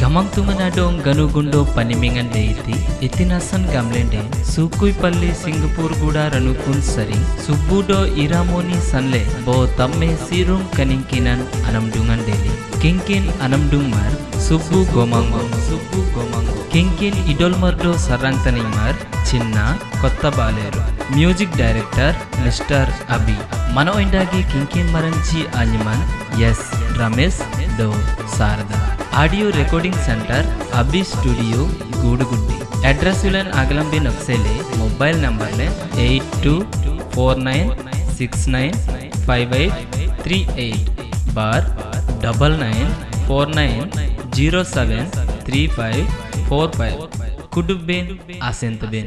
ගමන්තුමන ඩෝන් ගනුගුන්ඩෝ පනිමිඟන් ඩේති ඉතිනස්සන් ගම්ලෙන්ඩේ සූකුයිපල්ලි Singapore ಗೂಡ ರನುಕುನ್ ಸರಿ ಸುಬ್ಬುಡೋ ಇರಾಮೋನಿ ಸನ್ಲೆ ಬೋ ತಮ್ಮೆ ಸೀರುಂ ಕನಿಂಕಿನನ್ ಅನಮ್ಡುಂಗನ್ ಡೇಲಿ ಕಿಂಕಿನ್ ಅನಮ್ಡುಂಗ್ ಮರ್ ಸುಬ್ಬು ಗೋಮಂಗೋ ಸುಬ್ಬು ಗೋಮಂಗೋ ಕಿಂಕಿನ್ ಇಡೋಲ್ ಮರ್ಡೋ ಸರ್ರಂಗ್ ತನಿಂಗ್ ಮರ್ ಚಿನ್ನ కొత్త బాలేరు మ్యూజిక్ డైరెక్టర్ మిస్టర్ అబి మనో ఇండాకి కింకిన్ మరంచి అనిమన్ ఎస్ రమేష్ దో Sharada audio recording centre Abbi studio ಗೂಡುಗುಂಡಿ ಅಡ್ರೆಸ್ಸುಗಳನ್ನು ಅಗಲಂಬಿ ನೊಕ್ಸೆಲೆ mobile ನಂಬರ್ಲೆ eight two four nine six nine five eight three eight बार double nine four nine zero seven three five four five कुडुबेन आसेंतबेन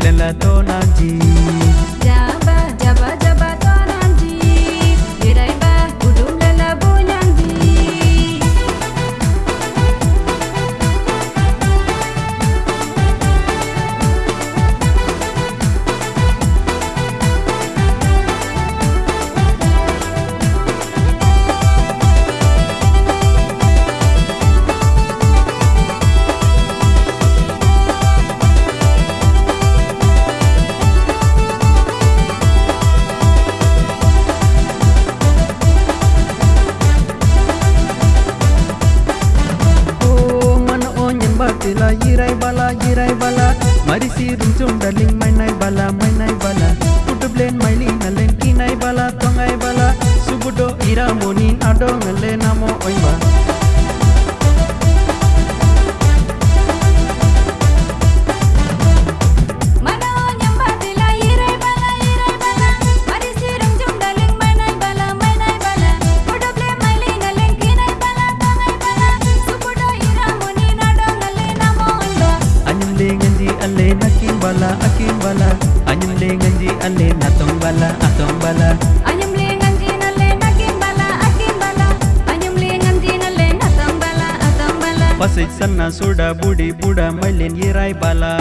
kuduk lela tonang batila yirai bala yirai bala mari sirum cum daling mai nai bala mai nai bala putub len mai li na len ki bala akim bala. Anyam le nganji alle natong bala atong bala. Anyam lengan jinale nakim bala akim bala. Anyam lengan jinale natang bala atang bala. Pasai sanna suda budi buda mailen yirai bala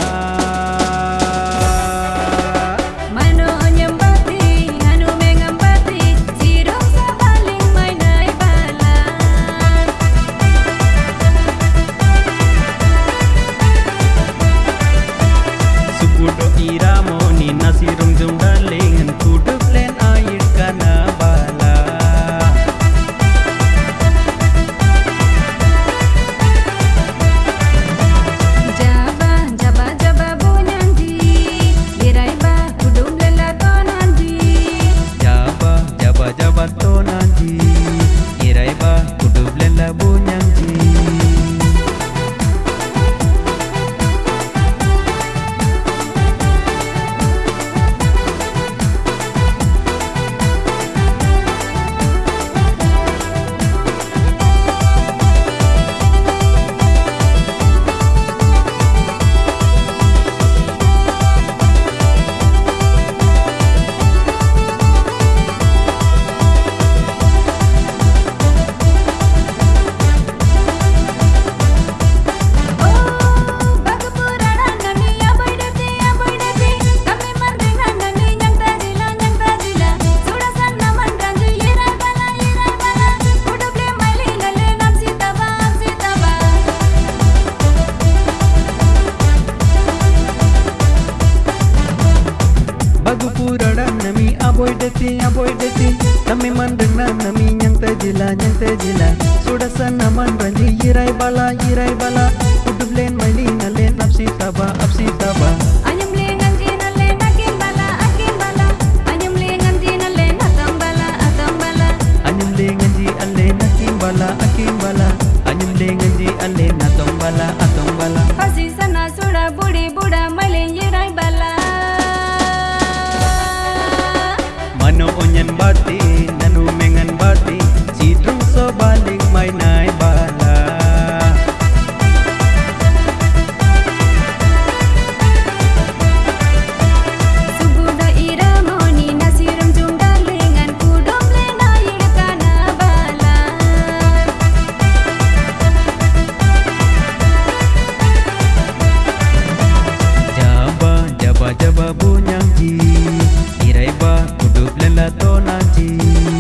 Mira moni nasi rung jung daling kut purada nami aboy deti aboy deti nami mandana nami nyanta jila nyanta jila sudasa naman ranji irai bala irai bala udublen mali nalen apsi taba apsi taba anyam le nganji nalen akin bala akin bala anyam le nganji nalen atam bala atam bala anyam le nganji nalen akin bala akin bala anyam le nganji nalen atam bala atam bala Dublin la donati